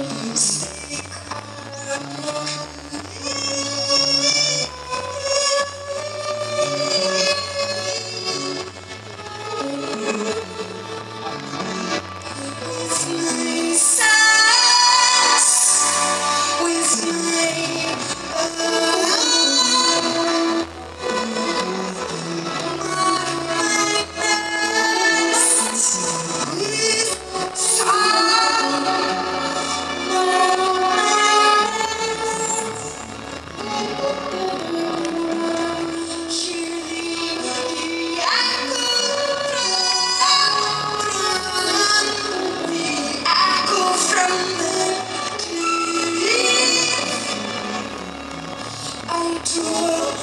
Thank you. to a